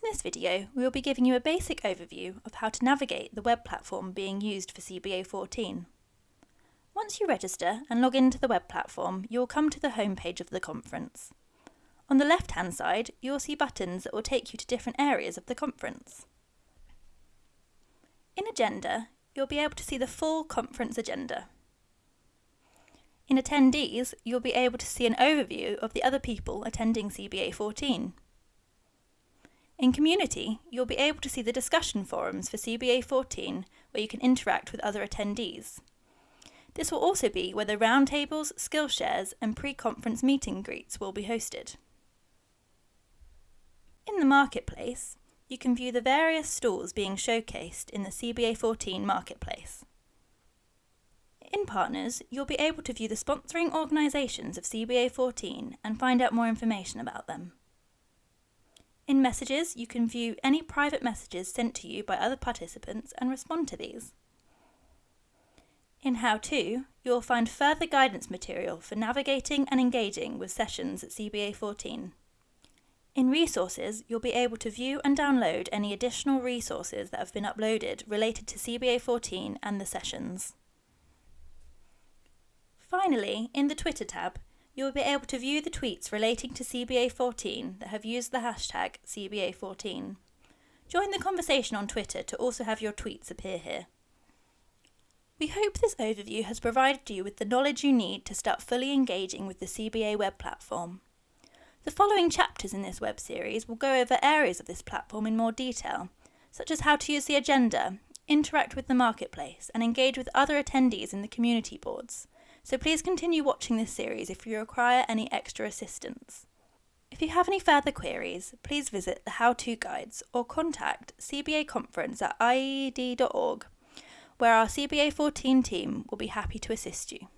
In this video, we will be giving you a basic overview of how to navigate the web platform being used for CBA 14. Once you register and log into the web platform, you will come to the home page of the conference. On the left-hand side, you will see buttons that will take you to different areas of the conference. In Agenda, you'll be able to see the full conference agenda. In Attendees, you'll be able to see an overview of the other people attending CBA 14. In Community, you'll be able to see the discussion forums for CBA 14 where you can interact with other attendees. This will also be where the roundtables, Skillshares and pre-conference meeting greets will be hosted. In the Marketplace, you can view the various stalls being showcased in the CBA 14 Marketplace. In Partners, you'll be able to view the sponsoring organisations of CBA 14 and find out more information about them. In Messages, you can view any private messages sent to you by other participants and respond to these. In How To, you will find further guidance material for navigating and engaging with sessions at CBA 14. In Resources, you'll be able to view and download any additional resources that have been uploaded related to CBA 14 and the sessions. Finally, in the Twitter tab, you will be able to view the tweets relating to CBA 14 that have used the hashtag CBA 14. Join the conversation on Twitter to also have your tweets appear here. We hope this overview has provided you with the knowledge you need to start fully engaging with the CBA web platform. The following chapters in this web series will go over areas of this platform in more detail, such as how to use the agenda, interact with the marketplace, and engage with other attendees in the community boards so please continue watching this series if you require any extra assistance. If you have any further queries, please visit the how-to guides or contact CBA conference at iied.org where our CBA 14 team will be happy to assist you.